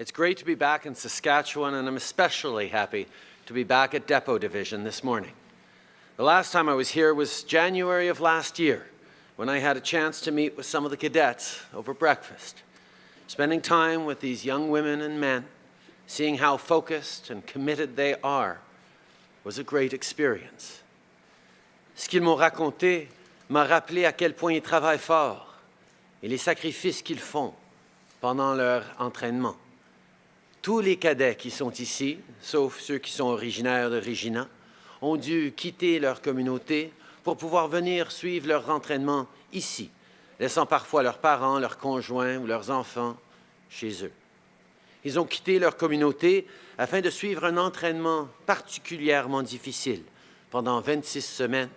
It's great to be back in Saskatchewan, and I'm especially happy to be back at Depot Division this morning. The last time I was here was January of last year, when I had a chance to meet with some of the cadets over breakfast. Spending time with these young women and men, seeing how focused and committed they are, was a great experience. Ce qu'ils m'ont raconté m'a rappelé à quel point ils travaillent fort et les sacrifices qu'ils font pendant leur entraînement. Tous les cadets qui sont ici, sauf ceux qui sont originaires de Regina, ont dû quitter leur communauté pour pouvoir venir suivre leur entraînement ici, laissant parfois leurs parents, leurs conjoints ou leurs enfants chez eux. Ils ont quitté leur communauté afin de suivre un entraînement particulièrement difficile pendant 26 semaines,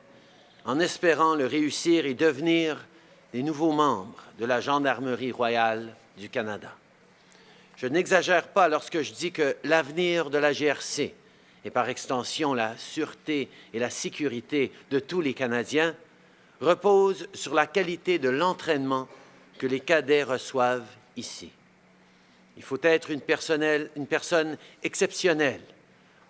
en espérant le réussir et devenir des nouveaux membres de la Gendarmerie royale du Canada. Je n'exagère pas lorsque je dis que l'avenir de la GRC, et par extension la sûreté et la sécurité de tous les Canadiens, repose sur la qualité de l'entraînement que les cadets reçoivent ici. Il faut être une, personne exceptionnelle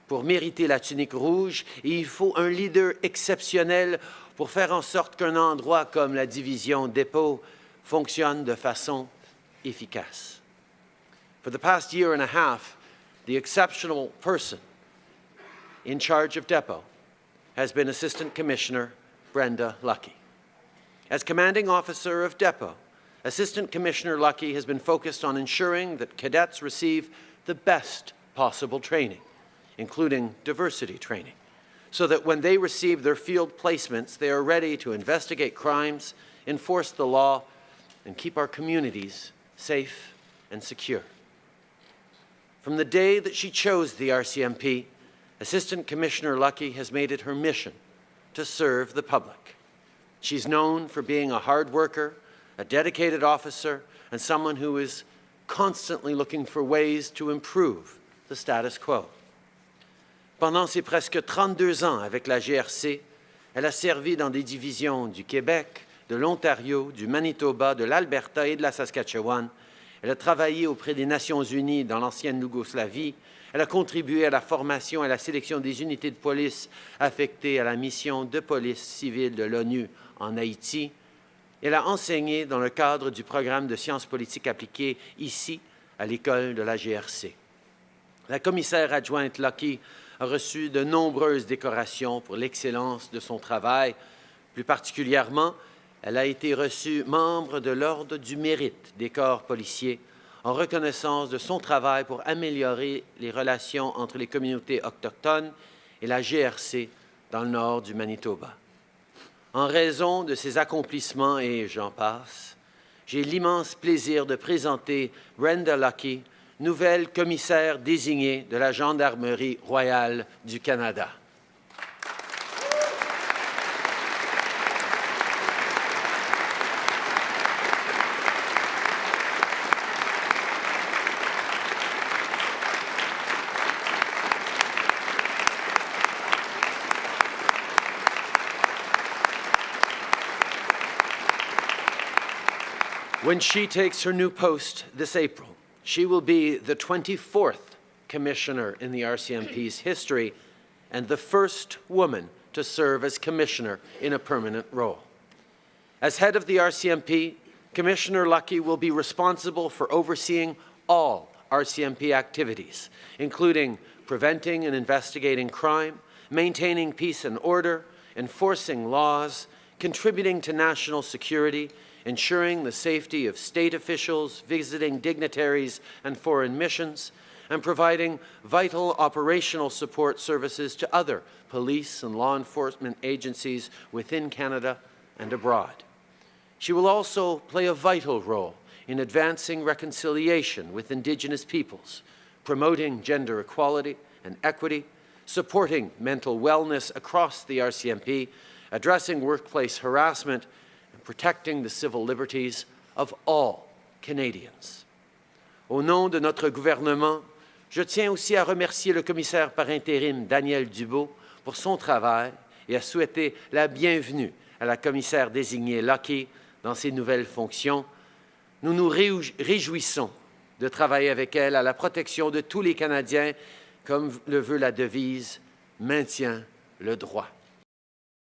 pour mériter la tunique rouge et il faut un leader exceptionnel pour faire en sorte qu'un endroit comme la division dépôt fonctionne de façon efficace. For the past year and a half, the exceptional person in charge of Depot has been Assistant Commissioner Brenda Lucki. As commanding officer of Depot, Assistant Commissioner Lucki has been focused on ensuring that cadets receive the best possible training, including diversity training, so that when they receive their field placements, they are ready to investigate crimes, enforce the law, and keep our communities safe and secure. From the day that she chose the RCMP, Assistant Commissioner Lucki has made it her mission to serve the public. She's known for being a hard worker, a dedicated officer, and someone who is constantly looking for ways to improve the status quo. Pendant ses presque 32 ans avec la GRC, elle a servi dans des divisions du Québec, de l'Ontario, du Manitoba, de l'Alberta et de la Saskatchewan, Elle a travaillé auprès des Nations unies dans l'ancienne Yougoslavie. Elle a contribué à la formation et à la sélection des unités de police affectées à la mission de police civile de l'ONU en Haïti. Elle a enseigné dans le cadre du programme de sciences politiques appliquées ici, à l'école de la GRC. La commissaire adjointe Lucky a reçu de nombreuses décorations pour l'excellence de son travail, plus particulièrement elle a été reçue membre de l'Ordre du mérite des corps policiers en reconnaissance de son travail pour améliorer les relations entre les communautés autochtones et la GRC dans le nord du Manitoba. En raison de ses accomplissements et j'en passe, j'ai l'immense plaisir de présenter Brenda Lucky, nouvelle commissaire désignée de la Gendarmerie royale du Canada. When she takes her new post this April, she will be the 24th commissioner in the RCMP's history and the first woman to serve as commissioner in a permanent role. As head of the RCMP, Commissioner Lucki will be responsible for overseeing all RCMP activities, including preventing and investigating crime, maintaining peace and order, enforcing laws, contributing to national security, ensuring the safety of state officials, visiting dignitaries and foreign missions, and providing vital operational support services to other police and law enforcement agencies within Canada and abroad. She will also play a vital role in advancing reconciliation with Indigenous peoples, promoting gender equality and equity, supporting mental wellness across the RCMP, addressing workplace harassment, protecting the civil liberties of all Canadians. Au nom de notre gouvernement, je tiens aussi à remercier le commissaire par intérim Daniel Dubo pour son travail et à souhaiter la bienvenue à la commissaire désignée Lucky dans ses nouvelles fonctions. Nous nous réjouissons de travailler avec elle à la protection de tous les Canadiens, comme le veut la devise Maintien le droit.